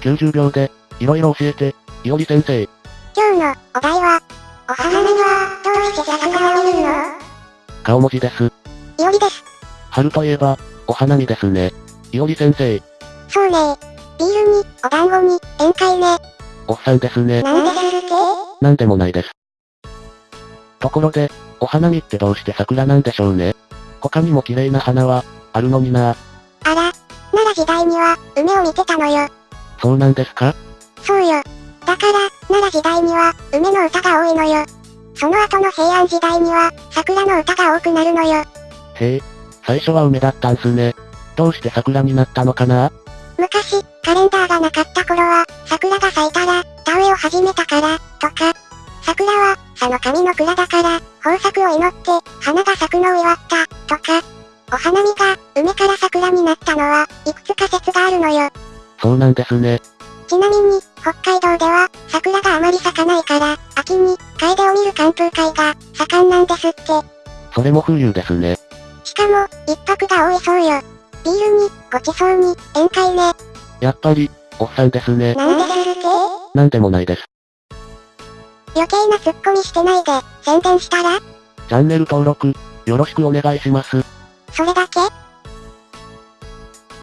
90秒で、いろいろ教えて、いおり先生。今日のお題は、お花見は、どうして桜を見るの？顔文字です。いおりです。春といえば、お花見ですね。いおり先生、そうねビールに、お団子に、宴会ね。おっさんですね。なんですって？なんでもないです。ところで、お花見ってどうして桜なんでしょうね？他にも綺麗な花は、あるのになあら、奈良時代には、梅を見てたのよ。そうなんですか？そうよ。だから、奈良時代には、梅の歌が多いのよ。その後の平安時代には、桜の歌が多くなるのよ。へえ、最初は梅だったんすね。どうして桜になったのかな？昔、カレンダーがなかった頃は、桜が咲いたら、田植えを始めたから、とか。桜は、佐の神の蔵だから、豊作を祈って、花が咲くのを祝った、とか。お花見が、梅から桜になったのは、いくつか説があるのよ。そうなんですね。ちなみに、北海道では、桜があまり咲かないから、秋に、楓を見る寒風会が、盛んなんですって。それも冬ですね。しかも、一泊が多いそうよ。ビールに、ごちそうに、宴会ね。やっぱり、おっさんですね。なんですって？なんでもないです。余計なツッコミしてないで、宣伝したら？チャンネル登録、よろしくお願いします。それだけ？